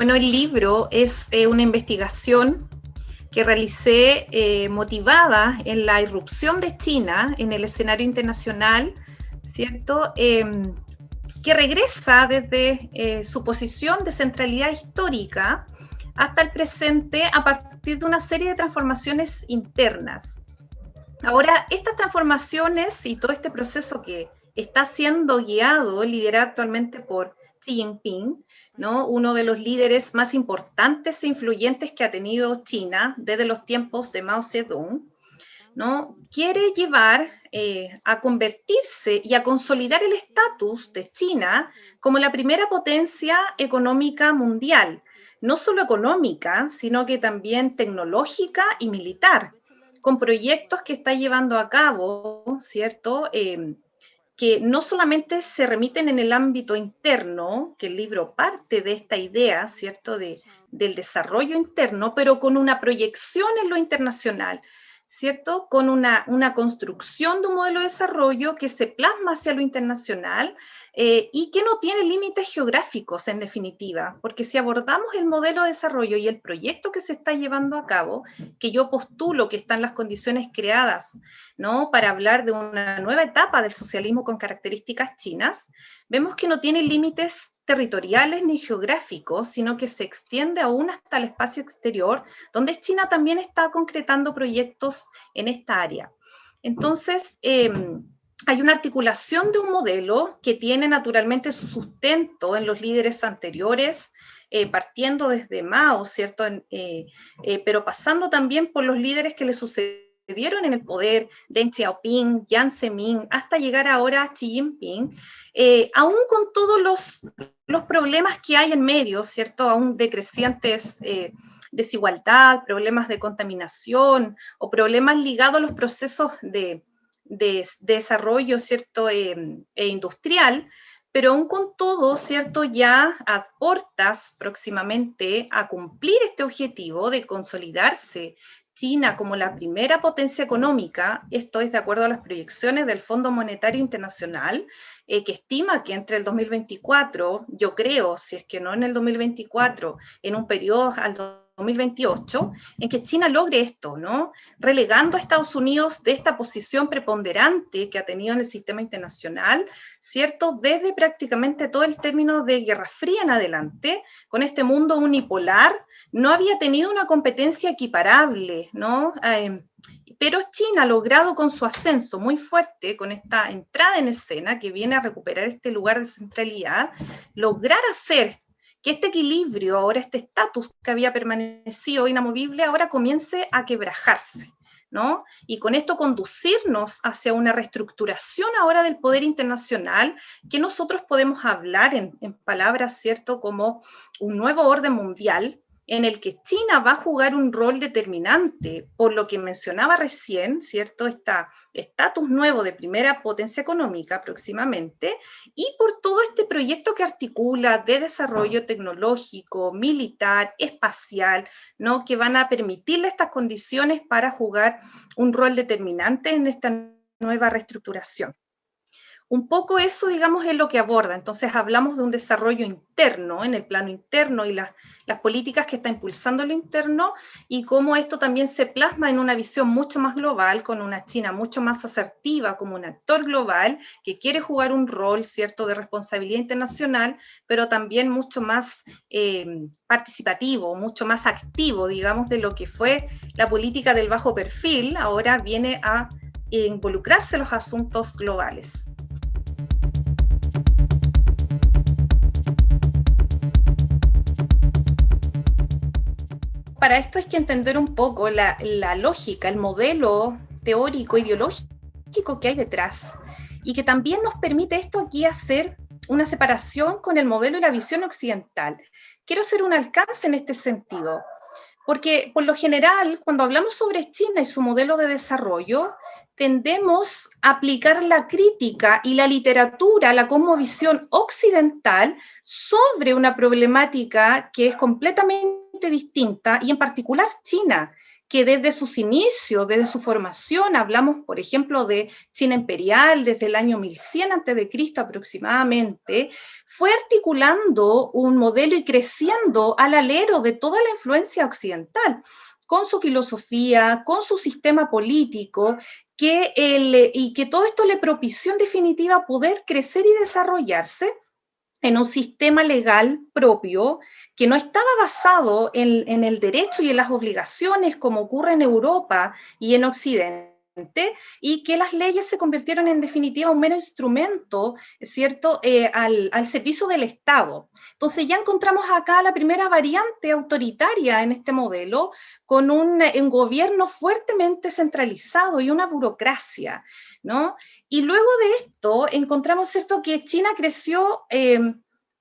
Bueno, el libro es eh, una investigación que realicé eh, motivada en la irrupción de China en el escenario internacional, ¿cierto? Em, que regresa desde eh, su posición de centralidad histórica hasta el presente a partir de una serie de transformaciones internas. Ahora, estas transformaciones y todo este proceso que está siendo guiado, liderado actualmente por Xi Jinping, ¿no? uno de los líderes más importantes e influyentes que ha tenido China desde los tiempos de Mao Zedong, ¿no? quiere llevar eh, a convertirse y a consolidar el estatus de China como la primera potencia económica mundial, no solo económica, sino que también tecnológica y militar, con proyectos que está llevando a cabo, ¿cierto?, eh, que no solamente se remiten en el ámbito interno, que el libro parte de esta idea, ¿cierto?, de, del desarrollo interno, pero con una proyección en lo internacional, ¿cierto?, con una, una construcción de un modelo de desarrollo que se plasma hacia lo internacional eh, y que no tiene límites geográficos en definitiva, porque si abordamos el modelo de desarrollo y el proyecto que se está llevando a cabo, que yo postulo que están las condiciones creadas ¿no? para hablar de una nueva etapa del socialismo con características chinas, vemos que no tiene límites territoriales ni geográficos, sino que se extiende aún hasta el espacio exterior, donde China también está concretando proyectos en esta área. Entonces, em, hay una articulación de un modelo que tiene naturalmente su sustento en los líderes anteriores, eh, partiendo desde Mao, ¿cierto? Eh, eh, pero pasando también por los líderes que le sucedieron en el poder, Deng Xiaoping, Jiang Zemin, hasta llegar ahora a Xi Jinping, aún con todos los, los, problemas que hay en medio, ¿cierto? Aún decrecientes desigualdad, problemas de contaminación o problemas ligados a los procesos de, de, desarrollo ¿cierto? Em, e industrial, pero aún con todo, ¿cierto? Ya aportas próximamente a cumplir este objetivo de consolidarse China como la primera potencia económica, esto es de acuerdo a las proyecciones del Fondo Monetario Internacional, eh, que estima que entre el 2024, yo creo, si es que no en el 2024, en un periodo al 2028, en que China logre esto, ¿no? Relegando a Estados Unidos de esta posición preponderante que ha tenido en el sistema internacional, ¿cierto? Desde prácticamente todo el término de Guerra Fría en adelante, con este mundo unipolar, no había tenido una competencia equiparable, ¿no? Eh, pero China ha logrado con su ascenso muy fuerte, con esta entrada en escena que viene a recuperar este lugar de centralidad, lograr hacer que este equilibrio, ahora este estatus que había permanecido inamovible, ahora comience a quebrajarse. ¿No? Y con esto conducirnos hacia una reestructuración ahora del poder internacional que nosotros podemos hablar en, en palabras, ¿cierto?, como un nuevo orden mundial, en el que China va a jugar un rol determinante, por lo que mencionaba recién, ¿cierto? Está estatus nuevo de primera potencia económica próximamente, y por todo este proyecto que articula de desarrollo tecnológico, militar, espacial, ¿no? Que van a permitirle estas condiciones para jugar un rol determinante en esta nueva reestructuración. Un poco eso, digamos, es lo que aborda. Entonces hablamos de un desarrollo interno, en el plano interno y las, políticas que está impulsando lo interno y cómo esto también se plasma en una visión mucho más global, con una China mucho más asertiva como un actor global que quiere jugar un rol, ¿cierto?, de responsabilidad internacional, pero también mucho más eh, participativo, mucho más activo, digamos, de lo que fue la política del bajo perfil, ahora viene a involucrarse en los asuntos globales. Para esto hay que entender un poco la, lógica, el modelo teórico, ideológico que hay detrás, y que también nos permite esto aquí hacer una separación con el modelo y la visión occidental. Quiero hacer un alcance en este sentido, porque por lo general, cuando hablamos sobre China y su modelo de desarrollo, tendemos a aplicar la crítica y la literatura, la cosmovisión occidental, sobre una problemática que es completamente distinta, y en particular China, que desde sus inicios, desde su formación, hablamos, por ejemplo, de China imperial desde el año 1100 a.C. aproximadamente, fue articulando un modelo y creciendo al alero de toda la influencia occidental con su filosofía, con su sistema político, que y que todo esto le propició en definitiva poder crecer y desarrollarse en un sistema legal propio que no estaba basado en, el derecho y en las obligaciones como ocurre en Europa y en Occidente, y que las leyes se convirtieron en definitiva un mero instrumento, ¿cierto?, eh, al, servicio del Estado. Entonces ya encontramos acá la primera variante autoritaria en este modelo, con un, gobierno fuertemente centralizado y una burocracia, ¿no? Y luego de esto encontramos, ¿cierto?, que China creció... Eh,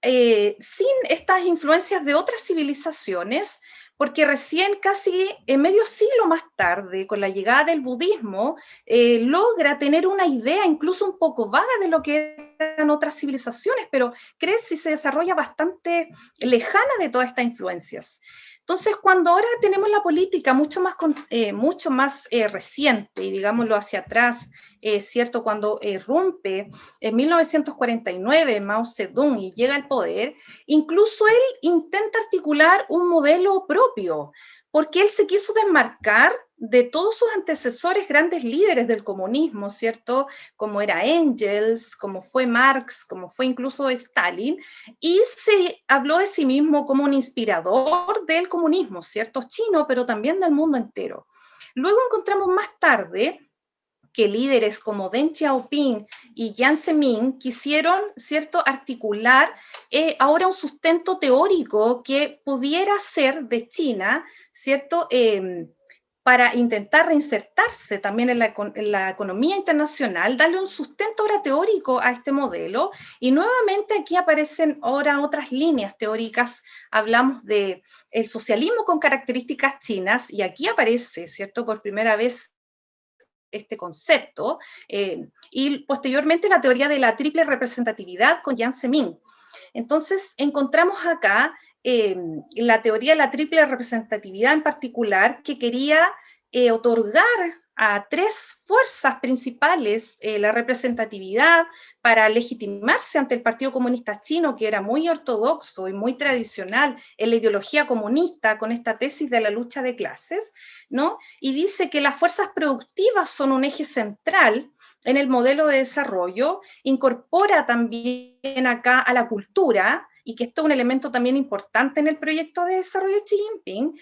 eh, sin estas influencias de otras civilizaciones, porque recién casi en medio siglo más tarde, con la llegada del budismo, eh, logra tener una idea incluso un poco vaga de lo que eran otras civilizaciones, pero crece y se desarrolla bastante lejana de todas estas influencias. Entonces, cuando ahora tenemos la política mucho más, eh, mucho más eh, reciente, y digámoslo hacia atrás, eh, ¿cierto? Cuando rompe en 1949 Mao Zedong y llega al poder, incluso él intenta articular un modelo propio, porque él se quiso desmarcar de todos sus antecesores grandes líderes del comunismo, ¿cierto? Como era Engels, como fue Marx, como fue incluso Stalin, y se habló de sí mismo como un inspirador del comunismo, ¿cierto? Chino, pero también del mundo entero. Luego encontramos más tarde que líderes como Deng Xiaoping y Jiang Zemin quisieron, ¿cierto?, articular eh, ahora un sustento teórico que pudiera ser de China, ¿cierto?, em, para intentar reinsertarse también en la, economía internacional, darle un sustento ahora teórico a este modelo. Y nuevamente aquí aparecen ahora otras líneas teóricas. Hablamos de socialismo con características chinas y aquí aparece, ¿cierto?, por primera vez este concepto, eh, y posteriormente la teoría de la triple representatividad con Jiang Zemin. Entonces, encontramos acá Em, la teoría de la triple representatividad en particular, que quería eh, otorgar a tres fuerzas principales eh, la representatividad para legitimarse ante el Partido Comunista Chino, que era muy ortodoxo y muy tradicional en la ideología comunista con esta tesis de la lucha de clases, ¿no? Y dice que las fuerzas productivas son un eje central en el modelo de desarrollo, incorpora también acá a la cultura, y que esto es un elemento también importante en el proyecto de desarrollo de Xi Jinping,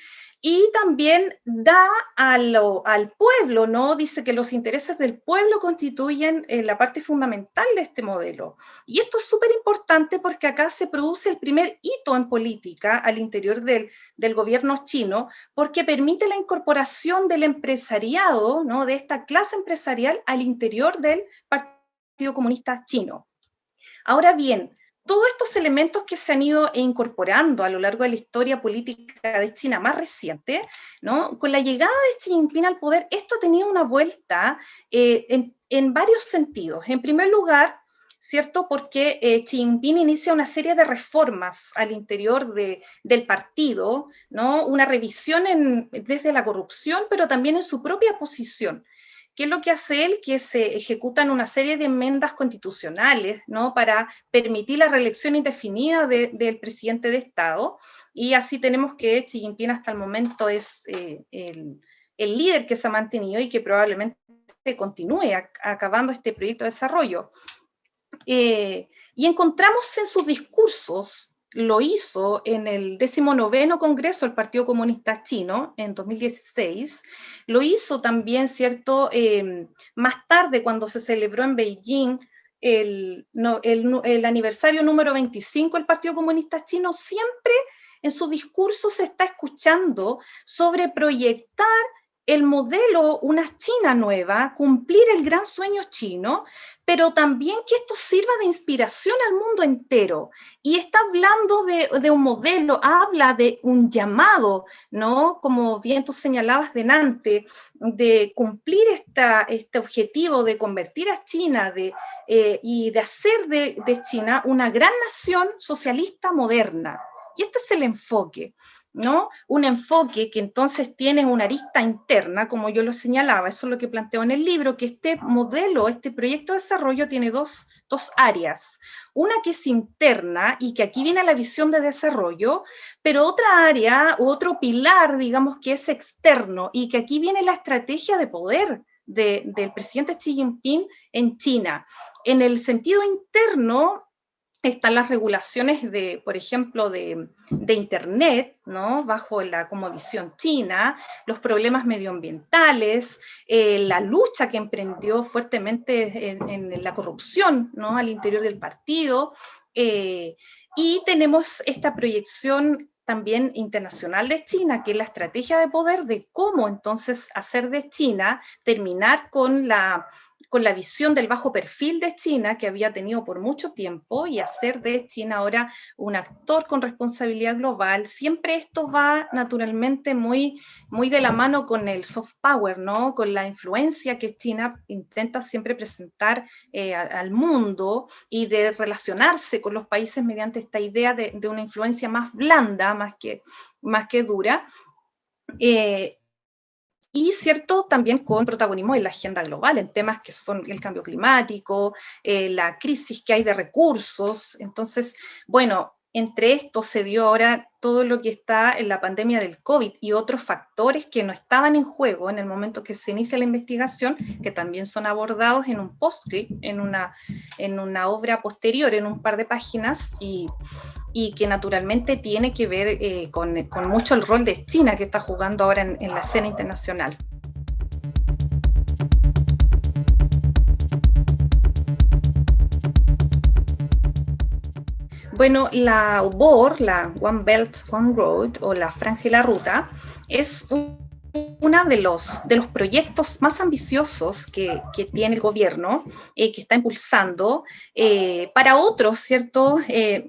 y también da al pueblo, ¿no? Dice que los intereses del pueblo constituyen eh, la parte fundamental de este modelo. Y esto es súper importante porque acá se produce el primer hito en política al interior del, del gobierno chino, porque permite la incorporación del empresariado, ¿no? De esta clase empresarial al interior del Partido Comunista Chino. Ahora bien, todos estos elementos que se han ido incorporando a lo largo de la historia política de China más reciente, con la llegada de Xi Jinping al poder, esto tenía una vuelta eh, en, varios sentidos. En primer lugar, ¿cierto? Porque eh, Xi Jinping inicia una serie de reformas al interior de, del partido, ¿no? Una revisión en, desde la corrupción, pero también en su propia posición. ¿Qué es lo que hace él? Que se ejecutan una serie de enmiendas constitucionales ¿no? para permitir la reelección indefinida del presidente de Estado. Y así tenemos que Xi Jinping hasta el momento es eh, el, líder que se ha mantenido y que probablemente continúe acabando este proyecto de desarrollo. Eh, y encontramos en sus discursos lo hizo en el 19 Congreso del Partido Comunista Chino en 2016, lo hizo también, ¿cierto?, em, más tarde cuando se celebró en Beijing el, el, aniversario número 25 del Partido Comunista Chino, siempre en su discurso se está escuchando sobre proyectar el modelo, una China nueva, cumplir el gran sueño chino, pero también que esto sirva de inspiración al mundo entero. Y está hablando de, un modelo, habla de un llamado, ¿no? Como bien tú señalabas delante, de cumplir esta, este objetivo de convertir a China de, eh, y de hacer de, de China una gran nación socialista moderna. Y este es el enfoque. ¿no? Un enfoque que entonces tiene una arista interna, como yo lo señalaba, eso es lo que planteo en el libro, que este modelo, este proyecto de desarrollo tiene dos, dos áreas. Una que es interna y que aquí viene la visión de desarrollo, pero otra área, otro pilar, digamos, que es externo y que aquí viene la estrategia de poder del presidente Xi Jinping en China. En el sentido interno, están las regulaciones de, por ejemplo, de, Internet, ¿no? bajo la como visión china, los problemas medioambientales, eh, la lucha que emprendió fuertemente en, la corrupción ¿no? al interior del partido, eh, y tenemos esta proyección también internacional de China, que es la estrategia de poder de cómo entonces hacer de China, terminar con la con la visión del bajo perfil de China que había tenido por mucho tiempo y hacer de China ahora un actor con responsabilidad global, siempre esto va naturalmente muy, muy de la mano con el soft power, ¿no? con la influencia que China intenta siempre presentar eh, al mundo y de relacionarse con los países mediante esta idea de, de una influencia más blanda, más que, más que dura. Eh, y cierto también con protagonismo en la agenda global, en temas que son el cambio climático, eh, la crisis que hay de recursos. Entonces, bueno, entre esto se dio ahora todo lo que está en la pandemia del COVID y otros factores que no estaban en juego en el momento que se inicia la investigación, que también son abordados en un postscript, en una, en una obra posterior, en un par de páginas, y, y que naturalmente tiene que ver eh, con, con, mucho el rol de China que está jugando ahora en, en la escena internacional. Bueno, la OBOR, la One Belt, One Road, o la Franja y la Ruta, es un uno de los, de los proyectos más ambiciosos que, tiene el gobierno, eh, que está impulsando, eh, para otros, ¿cierto? Eh,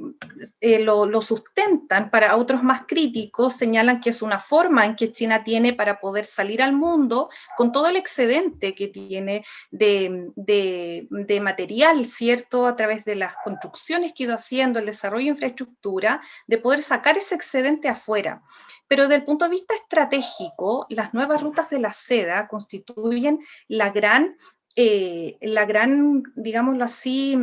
lo, sustentan, para otros más críticos señalan que es una forma en que China tiene para poder salir al mundo con todo el excedente que tiene de, de material, ¿cierto? A través de las construcciones que ha ido haciendo, el desarrollo de infraestructura, de poder sacar ese excedente afuera. Pero desde el punto de vista estratégico, las nuevas rutas de la seda constituyen la gran, eh, la gran digámoslo así,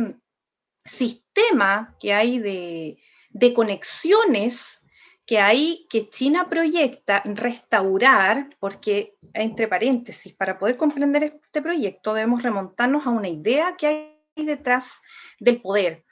sistema que hay de, de conexiones que hay que China proyecta restaurar, porque entre paréntesis, para poder comprender este proyecto debemos remontarnos a una idea que hay detrás del poder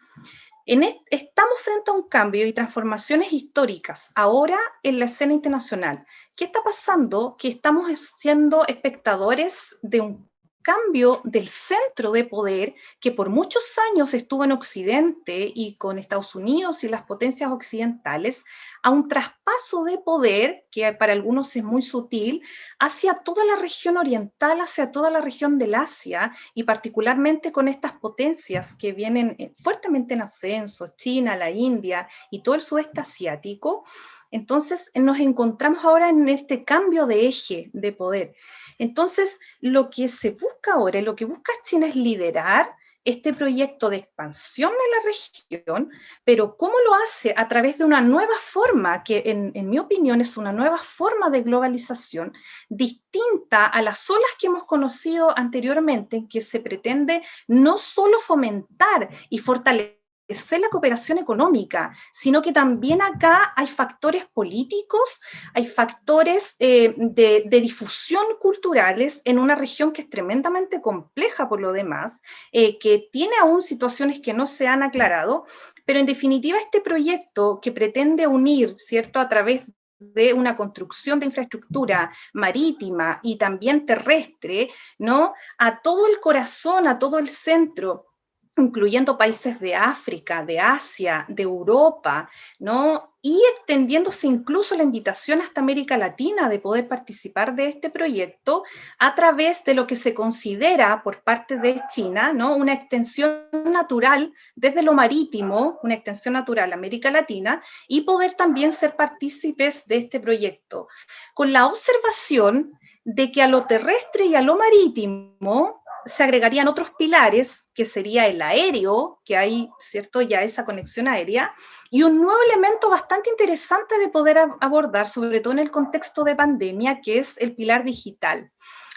estamos frente a un cambio y transformaciones históricas ahora en la escena internacional. ¿Qué está pasando? Que estamos siendo espectadores de un cambio del centro de poder que por muchos años estuvo en Occidente y con Estados Unidos y las potencias occidentales, a un traspaso de poder, que para algunos es muy sutil, hacia toda la región oriental, hacia toda la región del Asia, y particularmente con estas potencias que vienen eh, fuertemente en ascenso, China, la India y todo el sudeste asiático, entonces nos encontramos ahora en este cambio de eje de poder. Entonces, lo que se busca ahora, lo que busca China es liderar este proyecto de expansión en la región, pero ¿cómo lo hace? A través de una nueva forma, que en, mi opinión es una nueva forma de globalización, distinta a las olas que hemos conocido anteriormente, en que se pretende no solo fomentar y fortalecer la cooperación económica, sino que también acá hay factores políticos, hay factores eh, de, difusión culturales en una región que es tremendamente compleja por lo demás, eh, que tiene aún situaciones que no se han aclarado, pero en definitiva este proyecto que pretende unir, ¿cierto?, a través de una construcción de infraestructura marítima y también terrestre, ¿no? A todo el corazón, a todo el centro incluyendo países de África, de Asia, de Europa, ¿no? y extendiéndose incluso la invitación hasta América Latina de poder participar de este proyecto a través de lo que se considera por parte de China, ¿no? una extensión natural desde lo marítimo, una extensión natural a América Latina, y poder también ser partícipes de este proyecto, con la observación de que a lo terrestre y a lo marítimo se agregarían otros pilares, que sería el aéreo, que hay, ¿cierto?, ya esa conexión aérea, y un nuevo elemento bastante interesante de poder abordar, sobre todo en el contexto de pandemia, que es el pilar digital.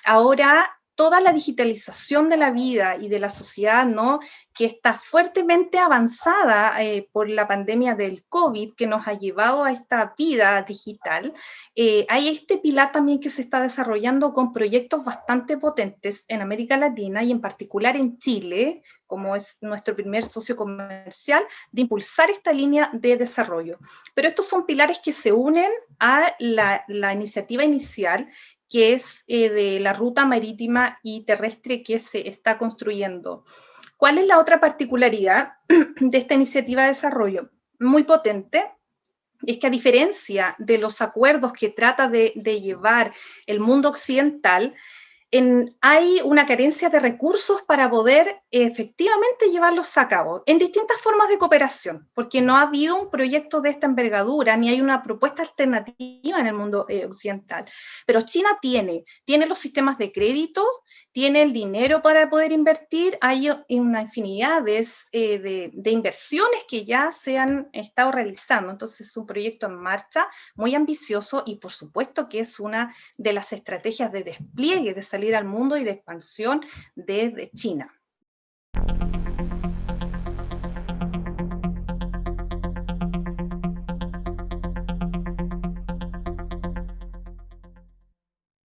Ahora toda la digitalización de la vida y de la sociedad, ¿no? que está fuertemente avanzada eh, por la pandemia del COVID, que nos ha llevado a esta vida digital, eh, hay este pilar también que se está desarrollando con proyectos bastante potentes en América Latina y en particular en Chile, como es nuestro primer socio comercial, de impulsar esta línea de desarrollo. Pero estos son pilares que se unen a la, la iniciativa inicial que es eh, de la ruta marítima y terrestre que se está construyendo. ¿Cuál es la otra particularidad de esta iniciativa de desarrollo? Muy potente, es que a diferencia de los acuerdos que trata de, de llevar el mundo occidental, hay una carencia de recursos para poder efectivamente llevarlos a cabo en distintas formas de cooperación, porque no ha habido un proyecto de esta envergadura, ni hay una propuesta alternativa en el mundo eh, occidental. Pero China tiene, tiene los sistemas de crédito, tiene el dinero para poder invertir, hay una infinidad de, eh, de inversiones que ya se han estado realizando, entonces es un proyecto en marcha muy ambicioso y por supuesto que es una de las estrategias de despliegue de salir al mundo y de expansión desde China.